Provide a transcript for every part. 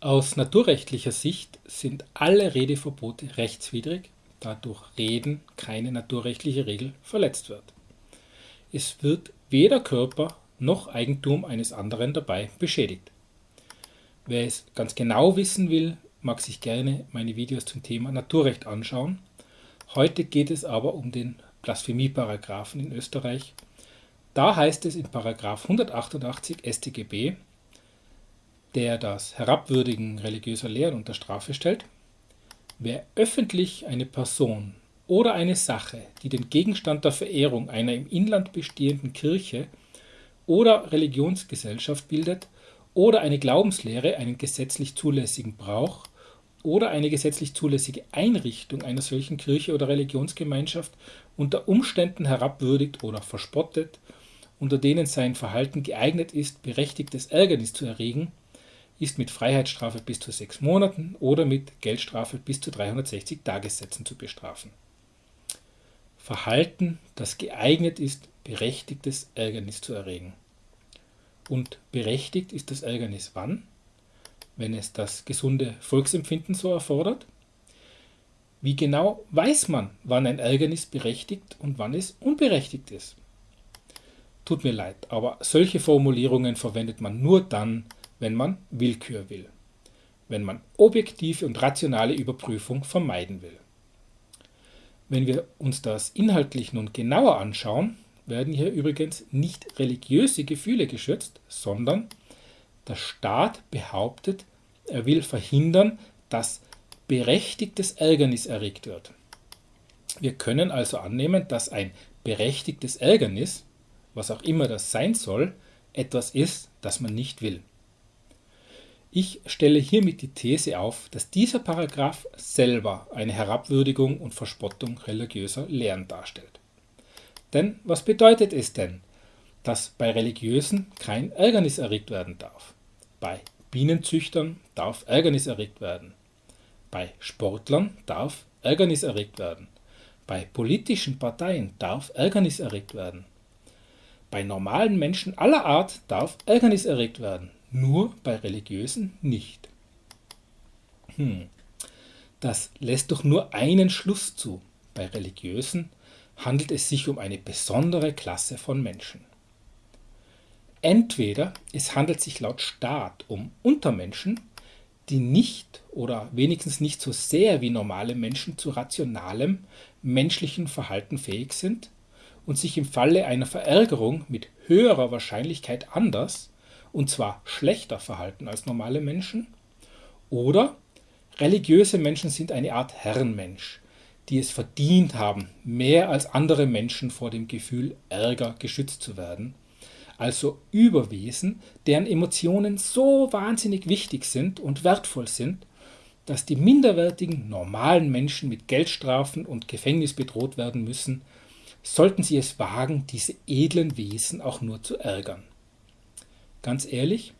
Aus naturrechtlicher Sicht sind alle Redeverbote rechtswidrig, da durch Reden keine naturrechtliche Regel verletzt wird. Es wird weder Körper noch Eigentum eines anderen dabei beschädigt. Wer es ganz genau wissen will, mag sich gerne meine Videos zum Thema Naturrecht anschauen. Heute geht es aber um den Blasphemieparagraphen in Österreich. Da heißt es in Paragraph 188 StGB, der das Herabwürdigen religiöser Lehren unter Strafe stellt, wer öffentlich eine Person oder eine Sache, die den Gegenstand der Verehrung einer im Inland bestehenden Kirche oder Religionsgesellschaft bildet, oder eine Glaubenslehre einen gesetzlich zulässigen Brauch oder eine gesetzlich zulässige Einrichtung einer solchen Kirche oder Religionsgemeinschaft unter Umständen herabwürdigt oder verspottet, unter denen sein Verhalten geeignet ist, berechtigtes Ärgernis zu erregen, ist mit Freiheitsstrafe bis zu sechs Monaten oder mit Geldstrafe bis zu 360 Tagessätzen zu bestrafen. Verhalten, das geeignet ist, berechtigtes Ärgernis zu erregen. Und berechtigt ist das Ärgernis wann? Wenn es das gesunde Volksempfinden so erfordert? Wie genau weiß man, wann ein Ärgernis berechtigt und wann es unberechtigt ist? Tut mir leid, aber solche Formulierungen verwendet man nur dann, wenn man Willkür will, wenn man objektive und rationale Überprüfung vermeiden will. Wenn wir uns das inhaltlich nun genauer anschauen, werden hier übrigens nicht religiöse Gefühle geschützt, sondern der Staat behauptet, er will verhindern, dass berechtigtes Ärgernis erregt wird. Wir können also annehmen, dass ein berechtigtes Ärgernis, was auch immer das sein soll, etwas ist, das man nicht will. Ich stelle hiermit die These auf, dass dieser Paragraph selber eine Herabwürdigung und Verspottung religiöser Lehren darstellt. Denn was bedeutet es denn, dass bei Religiösen kein Ärgernis erregt werden darf? Bei Bienenzüchtern darf Ärgernis erregt werden. Bei Sportlern darf Ärgernis erregt werden. Bei politischen Parteien darf Ärgernis erregt werden. Bei normalen Menschen aller Art darf Ärgernis erregt werden nur bei Religiösen nicht. Hm. Das lässt doch nur einen Schluss zu. Bei Religiösen handelt es sich um eine besondere Klasse von Menschen. Entweder es handelt sich laut Staat um Untermenschen, die nicht oder wenigstens nicht so sehr wie normale Menschen zu rationalem menschlichen Verhalten fähig sind und sich im Falle einer Verärgerung mit höherer Wahrscheinlichkeit anders und zwar schlechter verhalten als normale Menschen. Oder religiöse Menschen sind eine Art Herrenmensch, die es verdient haben, mehr als andere Menschen vor dem Gefühl Ärger geschützt zu werden. Also Überwesen, deren Emotionen so wahnsinnig wichtig sind und wertvoll sind, dass die minderwertigen normalen Menschen mit Geldstrafen und Gefängnis bedroht werden müssen, sollten sie es wagen, diese edlen Wesen auch nur zu ärgern. Ganz ehrlich,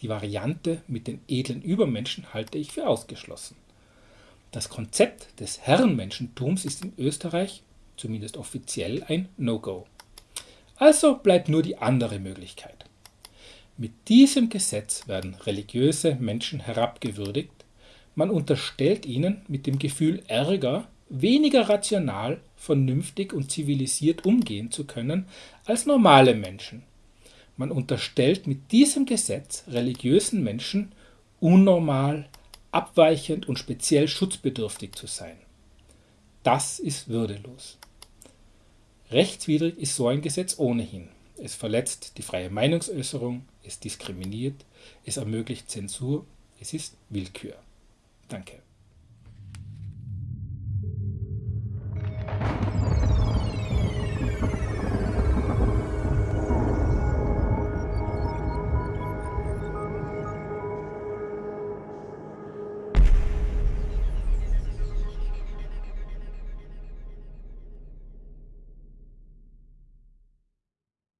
die Variante mit den edlen Übermenschen halte ich für ausgeschlossen. Das Konzept des Herrenmenschentums ist in Österreich, zumindest offiziell, ein No-Go. Also bleibt nur die andere Möglichkeit. Mit diesem Gesetz werden religiöse Menschen herabgewürdigt, man unterstellt ihnen mit dem Gefühl Ärger weniger rational, vernünftig und zivilisiert umgehen zu können als normale Menschen, man unterstellt mit diesem Gesetz religiösen Menschen unnormal, abweichend und speziell schutzbedürftig zu sein. Das ist würdelos. Rechtswidrig ist so ein Gesetz ohnehin. Es verletzt die freie Meinungsäußerung, es diskriminiert, es ermöglicht Zensur, es ist Willkür. Danke.